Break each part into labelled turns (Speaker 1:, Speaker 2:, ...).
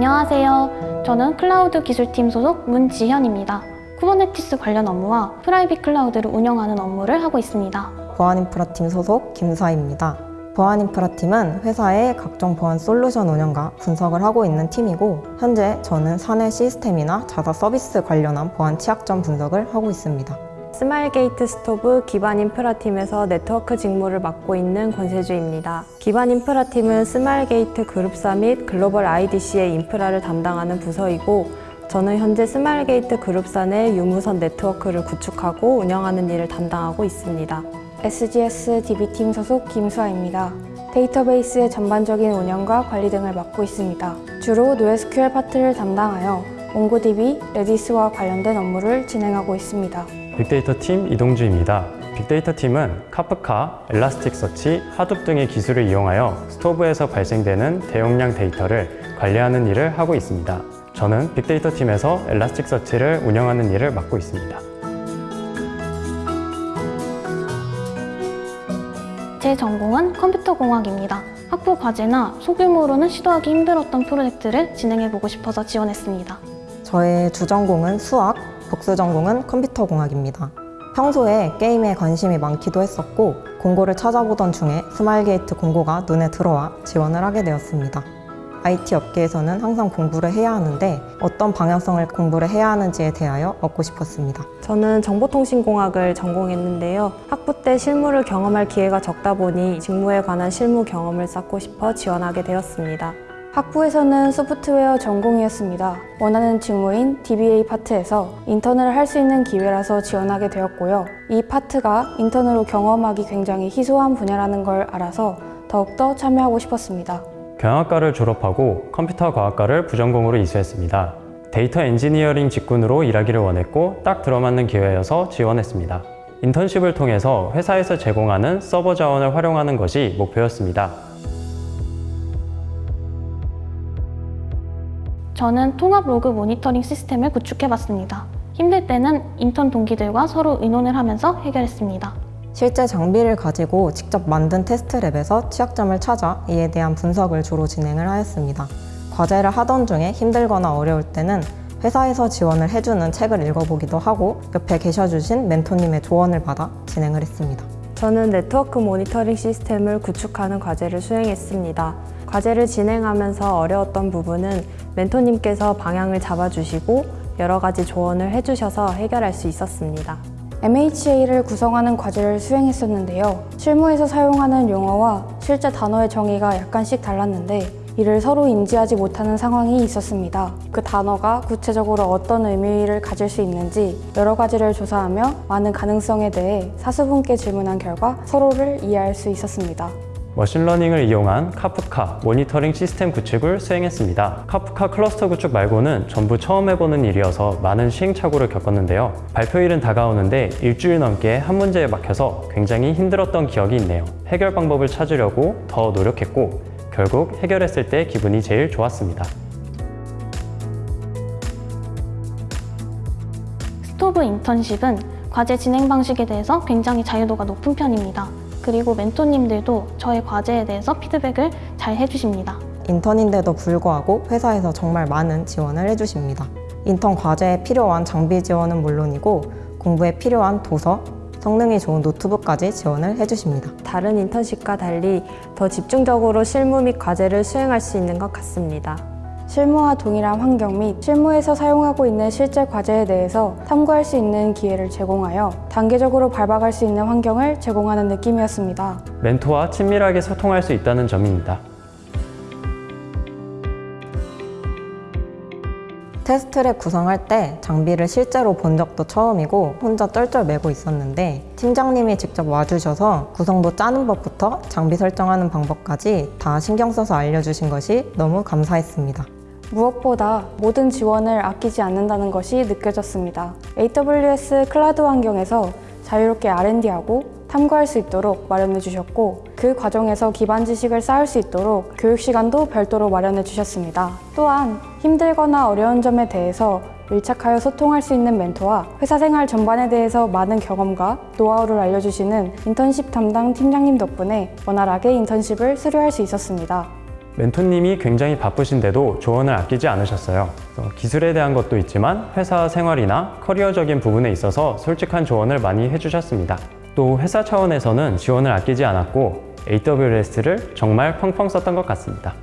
Speaker 1: 안녕하세요. 저는 클라우드 기술팀 소속 문지현입니다. 쿠버네티스 관련 업무와 private cloud를 운영하는 업무를 하고 있습니다.
Speaker 2: 보안인프라팀 소속 김사입니다. 보안인프라팀은 회사의 각종 보안 솔루션 운영과 분석을 하고 있는 팀이고 현재 저는 사내 시스템이나 자사 서비스 관련한 보안 취약점 분석을 하고 있습니다.
Speaker 3: 스마일게이트 스토브 기반 인프라팀에서 네트워크 직무를 맡고 있는 권세주입니다. 기반 인프라팀은 스마일게이트 그룹사 및 글로벌 IDC의 인프라를 담당하는 부서이고 저는 현재 스마일게이트 그룹사 내 유무선 네트워크를 구축하고 운영하는 일을 담당하고 있습니다.
Speaker 4: SGS DB팀 소속 김수아입니다. 데이터베이스의 전반적인 운영과 관리 등을 맡고 있습니다. 주로 NoSQL 파트를 담당하여 몽고DB, 레디스와 관련된 업무를 진행하고 있습니다.
Speaker 5: 빅데이터 팀 이동주입니다. 빅데이터 팀은 카프카, 엘라스틱서치, 하둡 등의 기술을 이용하여 스토브에서 발생되는 대용량 데이터를 관리하는 일을 하고 있습니다. 저는 빅데이터 팀에서 엘라스틱서치를 운영하는 일을 맡고 있습니다.
Speaker 1: 제 전공은 컴퓨터공학입니다. 학부 과제나 소규모로는 시도하기 힘들었던 프로젝트를 진행해보고 싶어서 지원했습니다.
Speaker 2: 저의 주전공은 수학, 복수 전공은 컴퓨터공학입니다. 평소에 게임에 관심이 많기도 했었고 공고를 찾아보던 중에 스마일게이트 공고가 눈에 들어와 지원을 하게 되었습니다. IT 업계에서는 항상 공부를 해야 하는데 어떤 방향성을 공부를 해야 하는지에 대하여 얻고 싶었습니다.
Speaker 3: 저는 정보통신공학을 전공했는데요. 학부 때 실무를 경험할 기회가 적다 보니 직무에 관한 실무 경험을 쌓고 싶어 지원하게 되었습니다.
Speaker 4: 학부에서는 소프트웨어 전공이었습니다. 원하는 직무인 DBA 파트에서 인턴을 할 수 있는 기회라서 지원하게 되었고요. 이 파트가 인턴으로 경험하기 굉장히 희소한 분야라는 걸 알아서 더욱더 참여하고 싶었습니다.
Speaker 5: 경영학과를 졸업하고 컴퓨터 과학과를 부전공으로 이수했습니다. 데이터 엔지니어링 직군으로 일하기를 원했고 딱 들어맞는 기회여서 지원했습니다. 인턴십을 통해서 회사에서 제공하는 서버 자원을 활용하는 것이 목표였습니다.
Speaker 1: 저는 통합 로그 모니터링 시스템을 구축해봤습니다. 힘들 때는 인턴 동기들과 서로 의논을 하면서 해결했습니다.
Speaker 2: 실제 장비를 가지고 직접 만든 테스트 랩에서 취약점을 찾아 이에 대한 분석을 주로 진행을 하였습니다. 과제를 하던 중에 힘들거나 어려울 때는 회사에서 지원을 해주는 책을 읽어보기도 하고 옆에 계셔주신 멘토님의 조언을 받아 진행을 했습니다.
Speaker 3: 저는 네트워크 모니터링 시스템을 구축하는 과제를 수행했습니다. 과제를 진행하면서 어려웠던 부분은 멘토님께서 방향을 잡아주시고 여러 가지 조언을 해주셔서 해결할 수 있었습니다.
Speaker 4: MHA를 구성하는 과제를 수행했었는데요. 실무에서 사용하는 용어와 실제 단어의 정의가 약간씩 달랐는데 이를 서로 인지하지 못하는 상황이 있었습니다. 그 단어가 구체적으로 어떤 의미를 가질 수 있는지 여러 가지를 조사하며 많은 가능성에 대해 사수분께 질문한 결과 서로를 이해할 수 있었습니다.
Speaker 5: 머신러닝을 이용한 카프카 모니터링 시스템 구축을 수행했습니다. 카프카 클러스터 구축 말고는 전부 처음 해보는 일이어서 많은 시행착오를 겪었는데요. 발표일은 다가오는데 일주일 넘게 한 문제에 막혀서 굉장히 힘들었던 기억이 있네요. 해결 방법을 찾으려고 더 노력했고 결국 해결했을 때 기분이 제일 좋았습니다.
Speaker 1: 스토브 인턴십은 과제 진행 방식에 대해서 굉장히 자유도가 높은 편입니다. 그리고 멘토님들도 저의 과제에 대해서 피드백을 잘 해주십니다.
Speaker 2: 인턴인데도 불구하고 회사에서 정말 많은 지원을 해주십니다. 인턴 과제에 필요한 장비 지원은 물론이고 공부에 필요한 도서, 성능이 좋은 노트북까지 지원을 해주십니다.
Speaker 3: 다른 인턴십과 달리 더 집중적으로 실무 및 과제를 수행할 수 있는 것 같습니다.
Speaker 4: 실무와 동일한 환경 및 실무에서 사용하고 있는 실제 과제에 대해서 탐구할 수 있는 기회를 제공하여 단계적으로 밟아갈 수 있는 환경을 제공하는 느낌이었습니다.
Speaker 5: 멘토와 친밀하게 소통할 수 있다는 점입니다.
Speaker 2: 테스트랩 구성할 때 장비를 실제로 본 적도 처음이고 혼자 쩔쩔 매고 있었는데 팀장님이 직접 와주셔서 구성도 짜는 법부터 장비 설정하는 방법까지 다 신경 써서 알려주신 것이 너무 감사했습니다.
Speaker 4: 무엇보다 모든 지원을 아끼지 않는다는 것이 느껴졌습니다. AWS 클라우드 환경에서 자유롭게 R&D하고 탐구할 수 있도록 마련해 주셨고 그 과정에서 기반 지식을 쌓을 수 있도록 교육 시간도 별도로 마련해 주셨습니다. 또한 힘들거나 어려운 점에 대해서 밀착하여 소통할 수 있는 멘토와 회사 생활 전반에 대해서 많은 경험과 노하우를 알려주시는 인턴십 담당 팀장님 덕분에 원활하게 인턴십을 수료할 수 있었습니다.
Speaker 5: 멘토님이 굉장히 바쁘신데도 조언을 아끼지 않으셨어요. 기술에 대한 것도 있지만 회사 생활이나 커리어적인 부분에 있어서 솔직한 조언을 많이 해주셨습니다. 또 회사 차원에서는 지원을 아끼지 않았고 AWS를 정말 펑펑 썼던 것 같습니다.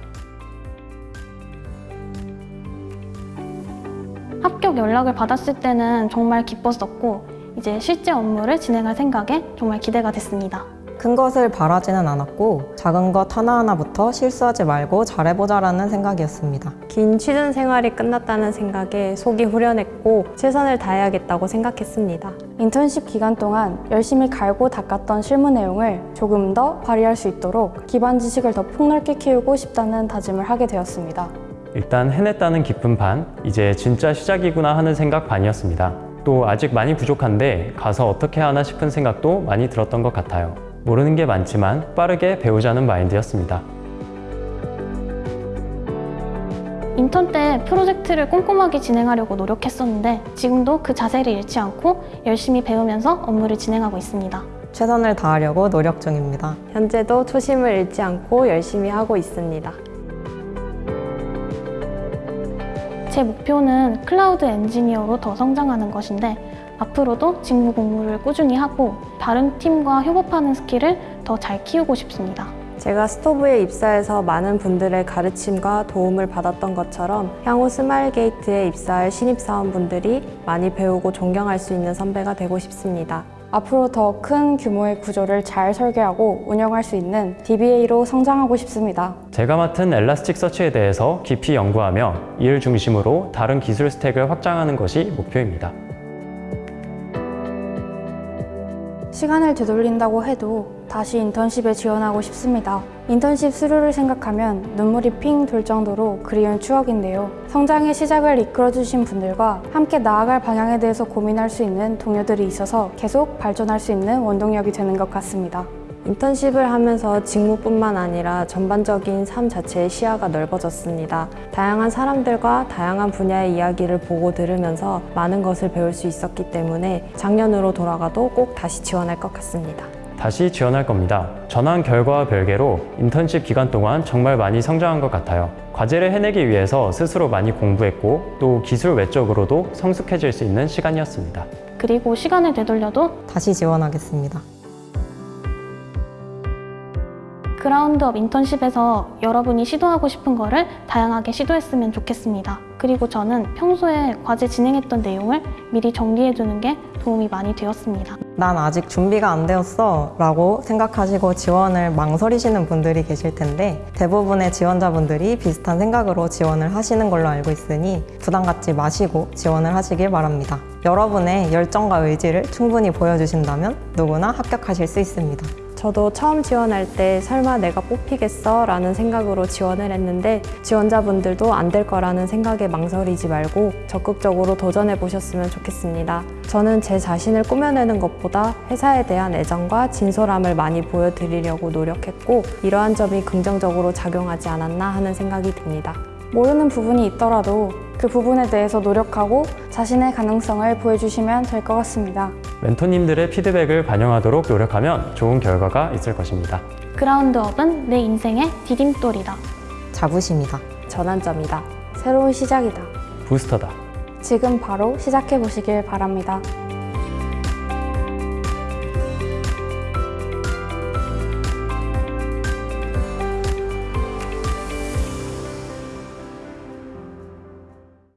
Speaker 1: 합격 연락을 받았을 때는 정말 기뻤었고 이제 실제 업무를 진행할 생각에 정말 기대가 됐습니다.
Speaker 2: 큰 것을 바라지는 않았고 작은 것 하나하나부터 실수하지 말고 잘해보자 라는 생각이었습니다.
Speaker 3: 긴 취준 생활이 끝났다는 생각에 속이 후련했고 최선을 다해야겠다고 생각했습니다.
Speaker 4: 인턴십 기간 동안 열심히 갈고 닦았던 실무 내용을 조금 더 발휘할 수 있도록 기반 지식을 더 폭넓게 키우고 싶다는 다짐을 하게 되었습니다.
Speaker 5: 일단 해냈다는 기쁜 반, 이제 진짜 시작이구나 하는 생각 반이었습니다. 또 아직 많이 부족한데 가서 어떻게 하나 싶은 생각도 많이 들었던 것 같아요. 모르는 게 많지만 빠르게 배우자는 마인드였습니다.
Speaker 1: 인턴 때 프로젝트를 꼼꼼하게 진행하려고 노력했었는데 지금도 그 자세를 잃지 않고 열심히 배우면서 업무를 진행하고 있습니다.
Speaker 2: 최선을 다하려고 노력 중입니다.
Speaker 3: 현재도 초심을 잃지 않고 열심히 하고 있습니다.
Speaker 1: 제 목표는 클라우드 엔지니어로 더 성장하는 것인데 앞으로도 직무 공부를 꾸준히 하고 다른 팀과 협업하는 스킬을 더 잘 키우고 싶습니다.
Speaker 3: 제가 스토브에 입사해서 많은 분들의 가르침과 도움을 받았던 것처럼 향후 스마일게이트에 입사할 신입사원분들이 많이 배우고 존경할 수 있는 선배가 되고 싶습니다.
Speaker 4: 앞으로 더 큰 규모의 구조를 잘 설계하고 운영할 수 있는 DBA로 성장하고 싶습니다.
Speaker 5: 제가 맡은 엘라스틱 서치에 대해서 깊이 연구하며 이를 중심으로 다른 기술 스택을 확장하는 것이 목표입니다.
Speaker 4: 시간을 되돌린다고 해도 다시 인턴십에 지원하고 싶습니다. 인턴십 수료를 생각하면 눈물이 핑 돌 정도로 그리운 추억인데요. 성장의 시작을 이끌어주신 분들과 함께 나아갈 방향에 대해서 고민할 수 있는 동료들이 있어서 계속 발전할 수 있는 원동력이 되는 것 같습니다.
Speaker 3: 인턴십을 하면서 직무뿐만 아니라 전반적인 삶 자체의 시야가 넓어졌습니다. 다양한 사람들과 다양한 분야의 이야기를 보고 들으면서 많은 것을 배울 수 있었기 때문에 작년으로 돌아가도 꼭 다시 지원할 것 같습니다.
Speaker 5: 다시 지원할 겁니다. 전환 결과와 별개로 인턴십 기간 동안 정말 많이 성장한 것 같아요. 과제를 해내기 위해서 스스로 많이 공부했고 또 기술 외적으로도 성숙해질 수 있는 시간이었습니다.
Speaker 1: 그리고 시간을 되돌려도
Speaker 2: 다시 지원하겠습니다.
Speaker 1: 그라운드업 인턴십에서 여러분이 시도하고 싶은 거를 다양하게 시도했으면 좋겠습니다. 그리고 저는 평소에 과제 진행했던 내용을 미리 정리해 두는 게 도움이 많이 되었습니다.
Speaker 2: 난 아직 준비가 안 되었어 라고 생각하시고 지원을 망설이시는 분들이 계실 텐데 대부분의 지원자분들이 비슷한 생각으로 지원을 하시는 걸로 알고 있으니 부담 갖지 마시고 지원을 하시길 바랍니다. 여러분의 열정과 의지를 충분히 보여주신다면 누구나 합격하실 수 있습니다.
Speaker 3: 저도 처음 지원할 때 설마 내가 뽑히겠어? 라는 생각으로 지원을 했는데 지원자분들도 안 될 거라는 생각에 망설이지 말고 적극적으로 도전해 보셨으면 좋겠습니다. 저는 제 자신을 꾸며내는 것보다 회사에 대한 애정과 진솔함을 많이 보여드리려고 노력했고 이러한 점이 긍정적으로 작용하지 않았나 하는 생각이 듭니다.
Speaker 4: 모르는 부분이 있더라도 그 부분에 대해서 노력하고 자신의 가능성을 보여주시면 될 것 같습니다.
Speaker 5: 멘토님들의 피드백을 반영하도록 노력하면 좋은 결과가 있을 것입니다.
Speaker 1: 그라운드업은 내 인생의 디딤돌이다.
Speaker 2: 자부심이다.
Speaker 3: 전환점이다.
Speaker 4: 새로운 시작이다.
Speaker 5: 부스터다.
Speaker 4: 지금 바로 시작해 보시길 바랍니다.